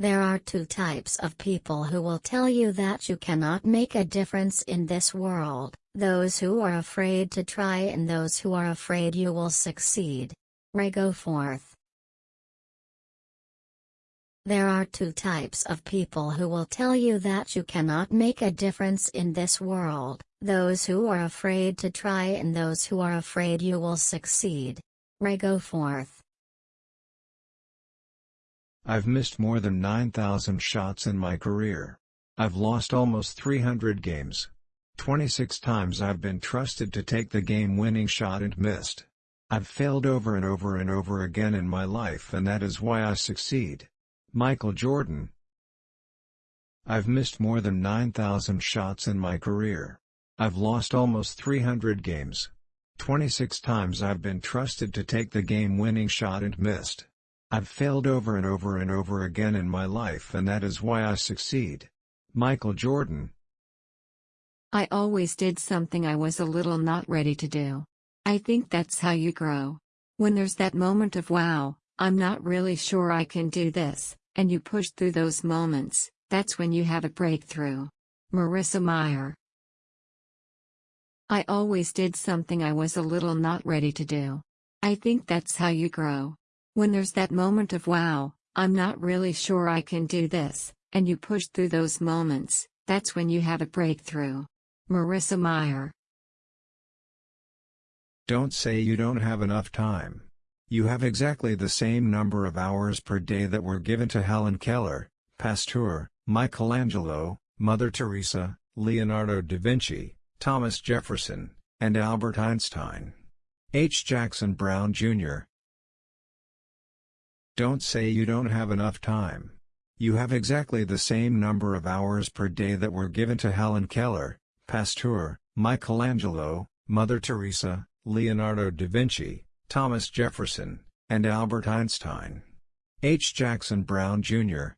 There are two types of people who will tell you that you cannot make a difference in this world, those who are afraid to try and those who are afraid you will succeed. Ray Goforth. There are two types of people who will tell you that you cannot make a difference in this world, those who are afraid to try and those who are afraid you will succeed. Ray Goforth I've missed more than 9,000 shots in my career. I've lost almost 300 games. 26 times I've been trusted to take the game-winning shot and missed. I've failed over and over and over again in my life and that is why I succeed. Michael Jordan I've missed more than 9,000 shots in my career. I've lost almost 300 games. 26 times I've been trusted to take the game-winning shot and missed. I've failed over and over and over again in my life and that is why I succeed. Michael Jordan I always did something I was a little not ready to do. I think that's how you grow. When there's that moment of wow, I'm not really sure I can do this, and you push through those moments, that's when you have a breakthrough. Marissa Mayer I always did something I was a little not ready to do. I think that's how you grow. When there's that moment of wow, I'm not really sure I can do this, and you push through those moments, that's when you have a breakthrough. Marissa Mayer Don't say you don't have enough time. You have exactly the same number of hours per day that were given to Helen Keller, Pasteur, Michelangelo, Mother Teresa, Leonardo da Vinci, Thomas Jefferson, and Albert Einstein. H. Jackson Brown, Jr. Don't say you don't have enough time. You have exactly the same number of hours per day that were given to Helen Keller, Pasteur, Michelangelo, Mother Teresa, Leonardo da Vinci, Thomas Jefferson, and Albert Einstein. H. Jackson Brown, Jr.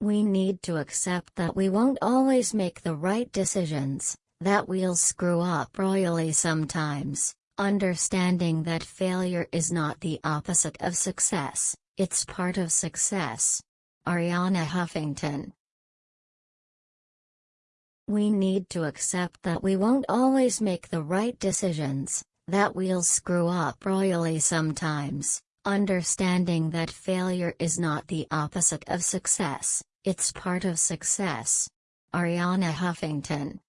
We need to accept that we won't always make the right decisions, that we'll screw up royally sometimes. Understanding that failure is not the opposite of success, it's part of success. Arianna Huffington We need to accept that we won't always make the right decisions, that we'll screw up royally sometimes. Understanding that failure is not the opposite of success, it's part of success. Arianna Huffington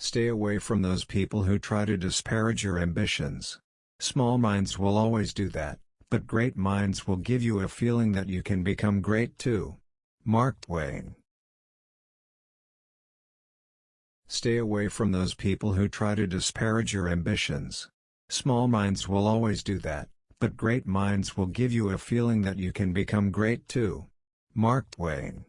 Stay away from those people who try to disparage your ambitions. Small minds will always do that, but great minds will give you a feeling that you can become great too. Mark Twain Stay away from those people who try to disparage your ambitions. Small minds will always do that, but great minds will give you a feeling that you can become great too. Mark Twain